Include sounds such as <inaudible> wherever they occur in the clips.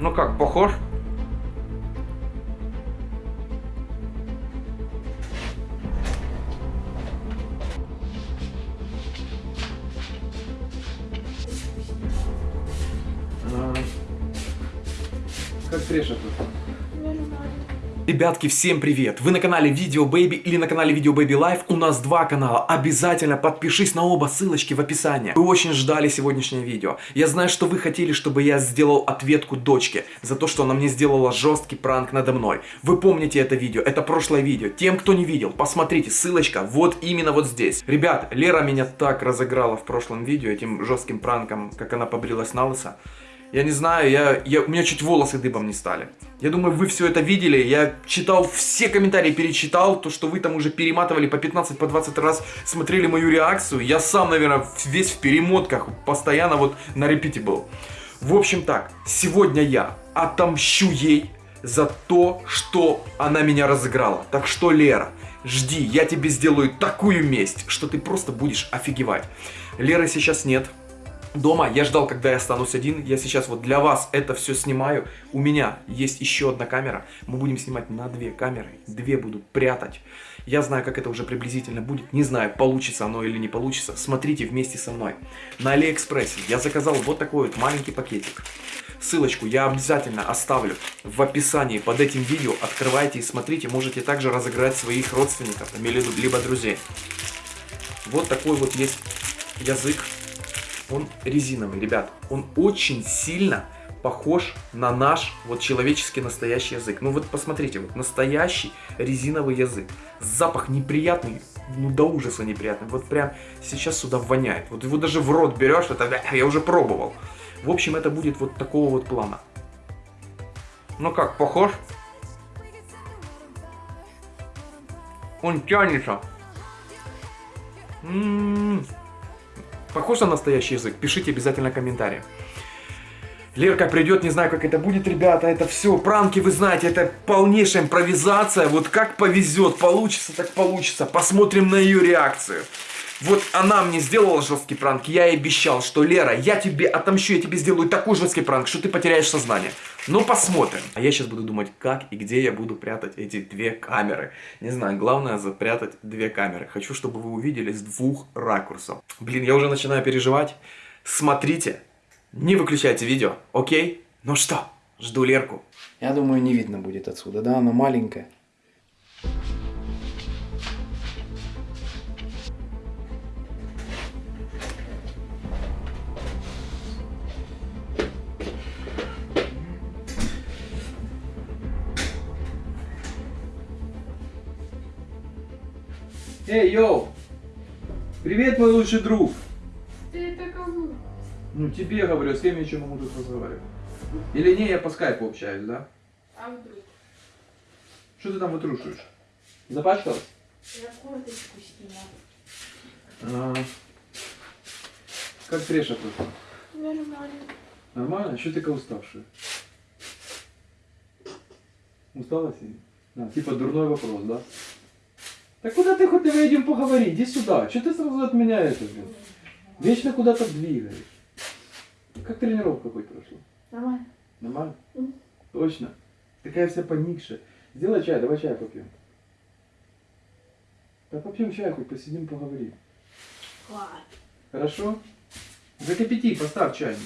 Ну как, похож? А, Как Треша тут? Ребятки, всем привет! Вы на канале Видео Baby или на канале Видео Baby Life. У нас два канала. Обязательно подпишись на оба, ссылочки в описании. Вы очень ждали сегодняшнее видео. Я знаю, что вы хотели, чтобы я сделал ответку дочке за то, что она мне сделала жесткий пранк надо мной. Вы помните это видео, это прошлое видео. Тем, кто не видел, посмотрите, ссылочка вот именно вот здесь. Ребят, Лера меня так разыграла в прошлом видео этим жестким пранком, как она побрилась на лысо. Я не знаю, я, я, у меня чуть волосы дыбом не стали. Я думаю, вы все это видели. Я читал все комментарии, перечитал. То, что вы там уже перематывали по 15, по 20 раз, смотрели мою реакцию. Я сам, наверное, весь в перемотках, постоянно вот на репите был. В общем так, сегодня я отомщу ей за то, что она меня разыграла. Так что, Лера, жди, я тебе сделаю такую месть, что ты просто будешь офигевать. Леры сейчас нет, дома. Я ждал, когда я останусь один. Я сейчас вот для вас это все снимаю. У меня есть еще одна камера. Мы будем снимать на две камеры. Две буду прятать. Я знаю, как это уже приблизительно будет. Не знаю, получится оно или не получится. Смотрите вместе со мной. На Алиэкспрессе я заказал вот такой вот маленький пакетик. Ссылочку я обязательно оставлю в описании под этим видео. Открывайте и смотрите. Можете также разыграть своих родственников, либо друзей. Вот такой вот есть язык он резиновый, ребят. Он очень сильно похож на наш вот человеческий настоящий язык. Ну вот посмотрите, вот настоящий резиновый язык. Запах неприятный, ну до ужаса неприятный. Вот прям сейчас сюда воняет. Вот его даже в рот берешь, это я уже пробовал. В общем, это будет вот такого вот плана. Ну как, похож? Он тянется. М -м -м. Похож на настоящий язык? Пишите обязательно комментарии. Лерка придет, не знаю, как это будет, ребята, это все, пранки, вы знаете, это полнейшая импровизация, вот как повезет, получится, так получится, посмотрим на ее реакцию. Вот она мне сделала жесткий пранк, я ей обещал, что Лера, я тебе отомщу, я тебе сделаю такой жесткий пранк, что ты потеряешь сознание. Ну, посмотрим. А я сейчас буду думать, как и где я буду прятать эти две камеры. Не знаю, главное запрятать две камеры. Хочу, чтобы вы увидели с двух ракурсов. Блин, я уже начинаю переживать. Смотрите, не выключайте видео, окей? Ну что, жду Лерку. Я думаю, не видно будет отсюда, да, она маленькая. Эй, йоу! Привет, мой лучший друг! Ты это кому? Ну, тебе говорю, с кем я еще могу тут разговаривать? Или не, я по скайпу общаюсь, да? А вдруг? Что ты там вытрушиваешь? Запачкалась? Я курточку сняла. А, как Треша тут? Нормально. Нормально? Что ты такая уставшая? Устала сильно? Да, типа дурной вопрос, да? Так куда ты хоть давай идем поговорить? Иди сюда. Что ты сразу от меня это, блин? Вечно куда-то двигаешь. Как тренировка хоть прошла? Нормально. Нормально? Мгм. Точно. Такая вся поникшая. Сделай чай, давай чай попьем. Да попьем чай, хоть посидим, поговорим. Ладно. Хорошо? Закипяти, поставь чайник.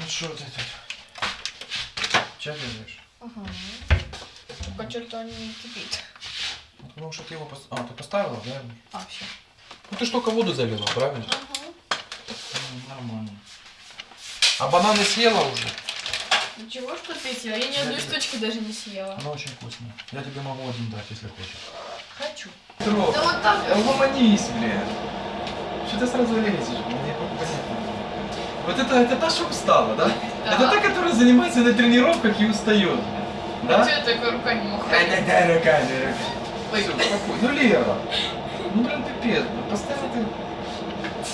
Ну что ты тут? Чай делаешь? Ага. Только что-то он не кипит. Потому что ты его... пос- А, ты поставила, да? А, все. Ну ты ж только воду залила, правильно? Ага. Ну, Нормально. А бананы съела уже? Ничего, что ты съела? Я ни одной штучки даже не съела. Она очень вкусная. Я тебе могу один дать, если хочешь. Хочу. Петро, Да вот так. угомонись, блин. Что ты сразу лезешь? Мне. Вот это, это та, что устала, да? Да. Это та, которая занимается на тренировках и устает. Да? А что ты такой руками махаешь? дай, дай руками, руками. Ой. Всё, спокойно. Ну, Лера, ну, блин, пипец, блин, постоянно ты...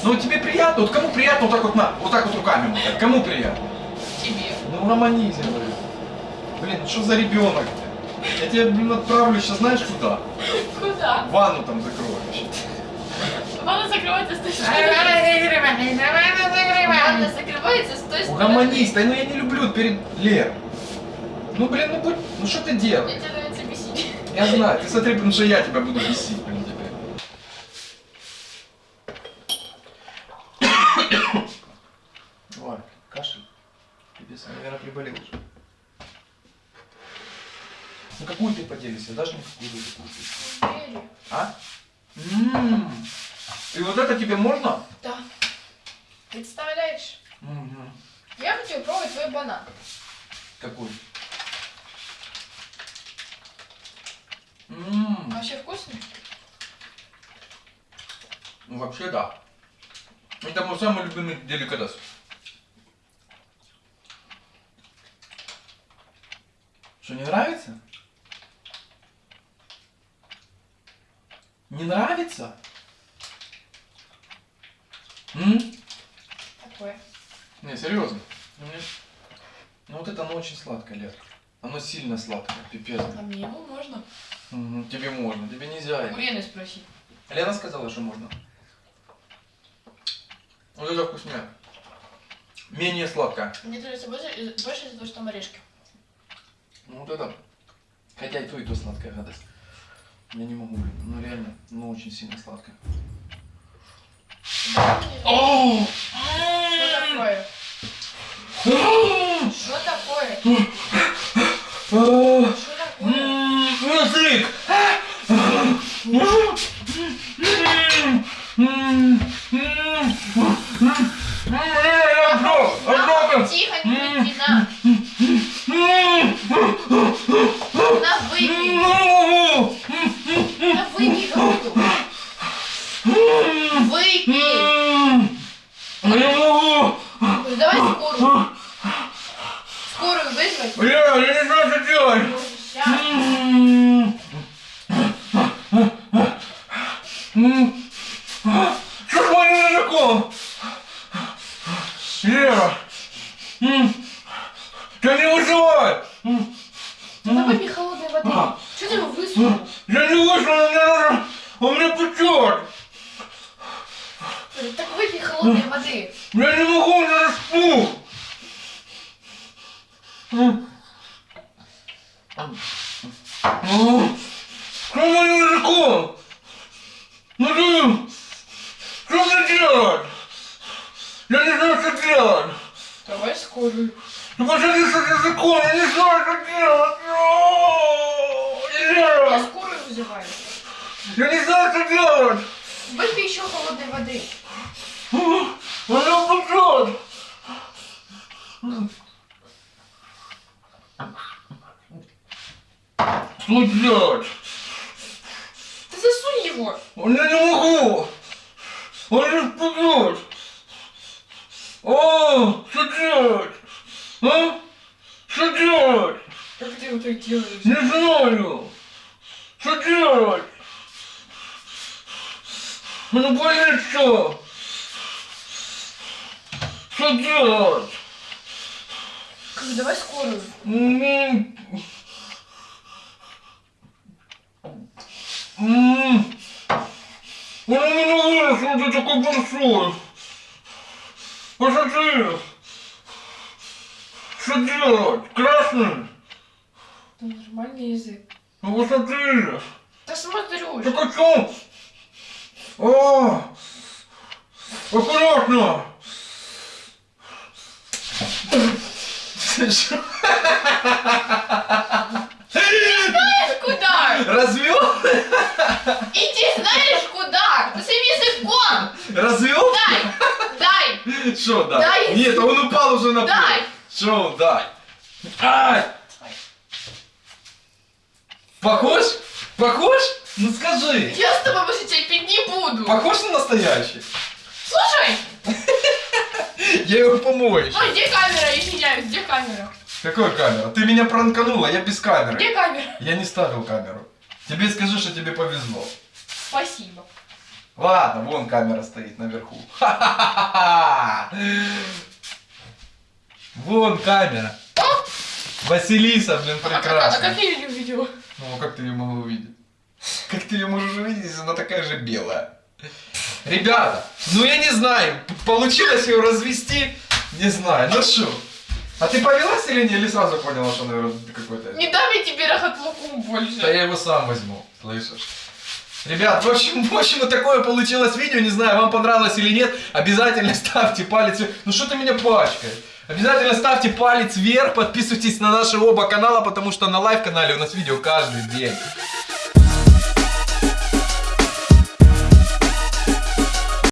Ну тебе приятно, вот кому приятно вот так вот на, вот так вот руками мотать? Кому приятно? Тебе. Ну романизм, блин. Блин, ну что за ребенок? Я тебя, блин, отправлю сейчас знаешь куда? Куда? Ванну там закрою. Ванна закрывается с той стороны. Ванна закрывается с той стороны. Угомонись, да ну я не люблю перед Лер. Ну блин, ну будь, ну что ты делаешь? Мне тебе нравится бесить. Я знаю, ты смотри, потому что я тебя буду бесить, блин, теперь. Ой, кашель. Пипец, наверное, приболел уже. Ну какую ты поделишься? Дашь мне какую-то? Верю. А? М. И вот это тебе можно? Да. Представляешь? Мгм. Я хочу пробовать твой банан. Какой? М. Вообще вкусный? Ну вообще да. Это мой самый любимый деликатес. Что, не нравится? Не нравится? М? Такое. Не, серьезно. Ну, мне- Ну вот это оно очень сладкое, Лер. Оно сильно сладкое, пипец. А мне его можно? Тебе можно, тебе нельзя. У Лены спроси. Лена сказала, что можно. Вот это вкуснее. Менее сладкое. Мне нравится больше, больше из-за того, что там орешки. Ну вот это. Хотя и то, и то сладкая гадость. Я не могу. Ну реально, ну очень сильно сладкое. Оу! Что такое? Что такое? А, Что такое? м, Язык! На, тихо, не кричи, на. На, выпей. На, выпей, говорю. Выпей. Ну, Давай скорую. Скорую вызвать. Я не знаю, что делать! Сейчас. Что с моим языком? Лера! м, Я не выживаю! Ну выпей холодной воды. Что ты его высунул? Я не вышел, мне нужно... Он меня печет! Так выпей холодной воды. Я не могу, у меня распух! М. М. Что моим языком? Ну ты... Что мне делать? Я не знаю, что делать! Давай скорую. Ну посмотри, что с языком, я не знаю, что делать! О, Я Лера! скорую вызываю. Я не знаю, что делать! Выпей еще холодной воды. Она печет! Что делать? Его. Я не могу! Он не впадет! О, что делать? А? Что делать? Как ты его так делаешь? Не знаю! Что делать? Мне болит все! Что делать? Как, давай скорую. М. М. Он у меня вырос, он ты такой большой. Посмотри. Что делать? Красный? Там нормальный язык. Ну посмотри. Да смотрю. Так о чем? О! Аккуратно! Знаешь <laughs> куда? Развел? Иди знаешь куда? Ты своим языком. Развел? Дай. Дай. Что, дай? Дай. Нет, он упал уже на пол. Дай. Что, он, дай? Ай! Похож? Похож? Ну скажи. Я с тобой больше терпеть не буду. Похож на настоящий? Слушай. <laughs> Я его помою. Ой, где камера? Извиняюсь, где камера? Какой камера? Ты меня пранканула, я без камеры. Где камера? Я не ставил камеру. Тебе скажи, что тебе повезло. Спасибо. Ладно, вон камера стоит наверху. <laughs> Вон камера. Василиса, блин, А как, а прекрасная. как я ее увидела? Ну, а как ты ее могла увидеть? Как ты ее можешь увидеть, если она такая же белая? Ребята, ну я не знаю, получилось ее развести, не знаю, ну что? А ты повелась или не, или сразу поняла, что, наверное, какой-то... Не дам я тебе рахатлукум Да больше. я его сам возьму, слышишь? Ребят, в общем, в общем, вот такое получилось видео, не знаю, вам понравилось или нет, обязательно <laughs> ставьте палец вверх. Ну что ты меня пачкаешь? Обязательно ставьте палец вверх, подписывайтесь на наши оба канала, потому что на live канале у нас видео каждый день.